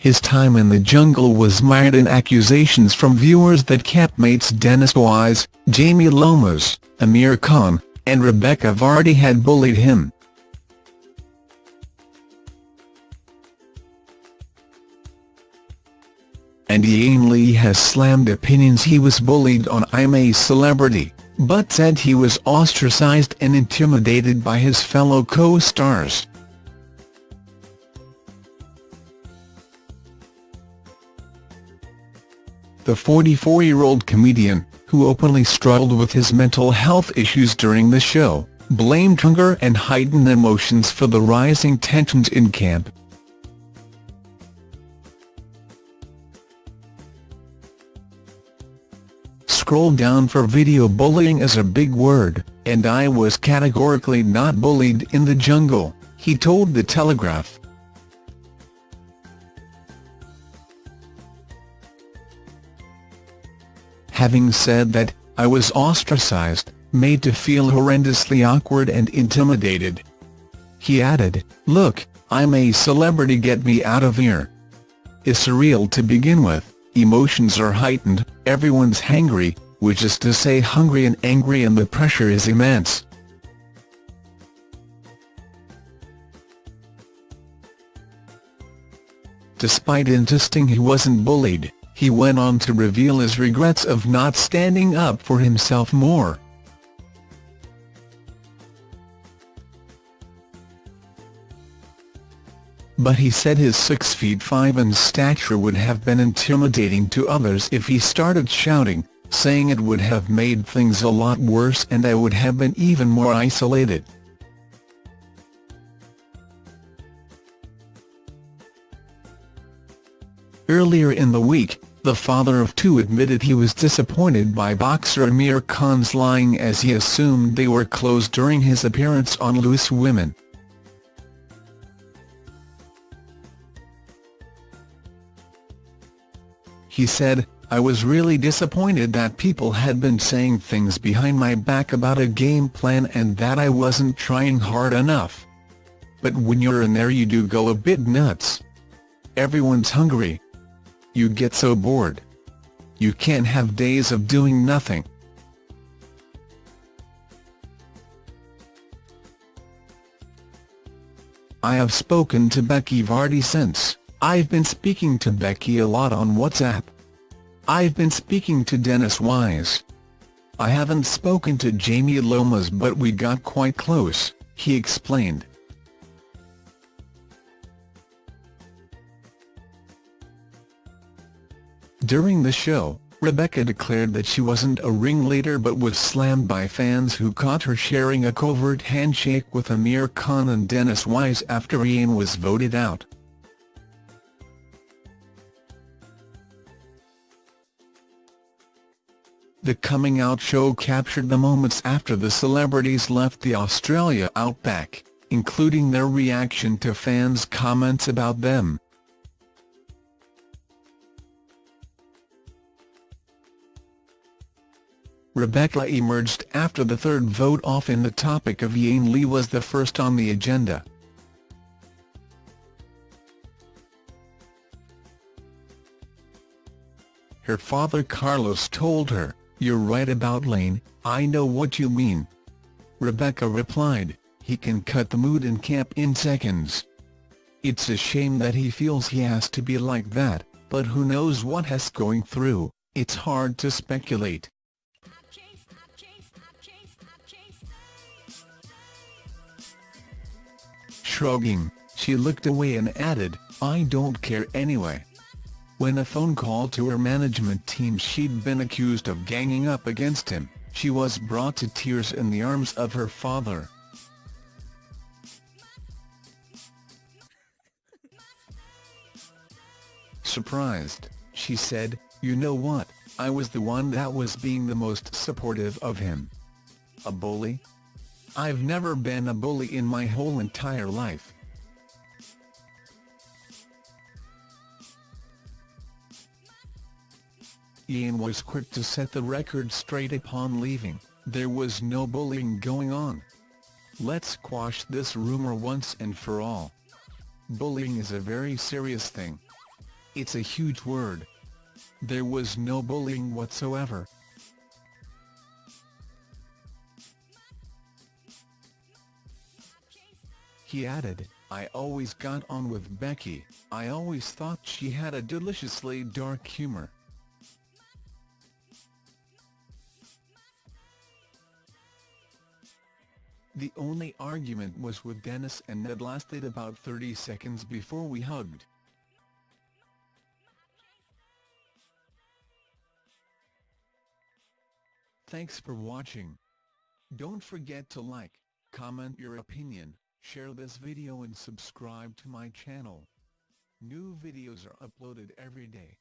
his time in the jungle was mired in accusations from viewers that campmates Dennis Wise, Jamie Lomas, Amir Khan, and Rebekah Vardy had bullied him. and Iain Lee has slammed opinions he was bullied on I'm a Celebrity, but said he was ostracized and intimidated by his fellow co-stars. The 44-year-old comedian, who openly struggled with his mental health issues during the show, blamed hunger and heightened emotions for the rising tensions in camp. scroll down for video bullying is a big word, and I was categorically not bullied in the jungle, he told The Telegraph. Having said that, I was ostracized, made to feel horrendously awkward and intimidated. He added, look, I'm a celebrity get me out of here. It's surreal to begin with, emotions are heightened, everyone's hangry, which is to say hungry and angry and the pressure is immense. Despite insisting he wasn't bullied, he went on to reveal his regrets of not standing up for himself more. but he said his 6 feet 5 in stature would have been intimidating to others if he started shouting, saying it would have made things a lot worse and I would have been even more isolated. Earlier in the week, the father of two admitted he was disappointed by boxer Amir Khan's lying as he assumed they were closed during his appearance on Loose Women. He said, I was really disappointed that people had been saying things behind my back about a game plan and that I wasn't trying hard enough. But when you're in there you do go a bit nuts. Everyone's hungry. You get so bored. You can't have days of doing nothing. I have spoken to Becky Vardy since, I've been speaking to Becky a lot on WhatsApp. I've been speaking to Dennis Wise. I haven't spoken to Jamie Lomas but we got quite close, he explained. During the show, Rebekah declared that she wasn't a ringleader but was slammed by fans who caught her sharing a covert handshake with Amir Khan and Dennis Wise after Iain was voted out. The coming out show captured the moments after the celebrities left the Australia outback, including their reaction to fans' comments about them. Rebekah emerged after the third vote off and the topic of Iain Lee was the first on the agenda. Her father Carlos told her, you're right about Lane, I know what you mean. Rebekah replied, he can cut the mood in camp in seconds. It's a shame that he feels he has to be like that, but who knows what he's going through, it's hard to speculate. Shrugging, she looked away and added, I don't care anyway. When a phone call to her management team she'd been accused of ganging up against him, she was brought to tears in the arms of her father. Surprised, she said, you know what, I was the one that was being the most supportive of him. A bully? I've never been a bully in my whole entire life. Iain was quick to set the record straight upon leaving, there was no bullying going on. Let's quash this rumor once and for all. Bullying is a very serious thing. it's a huge word. There was no bullying whatsoever. He added, I always got on with Becky, I always thought she had a deliciously dark humor. The only argument was with Dennis and Ned lasted about 30 seconds before we hugged. Thanks for watching. Don't forget to like, comment your opinion, share this video and subscribe to my channel. New videos are uploaded every day.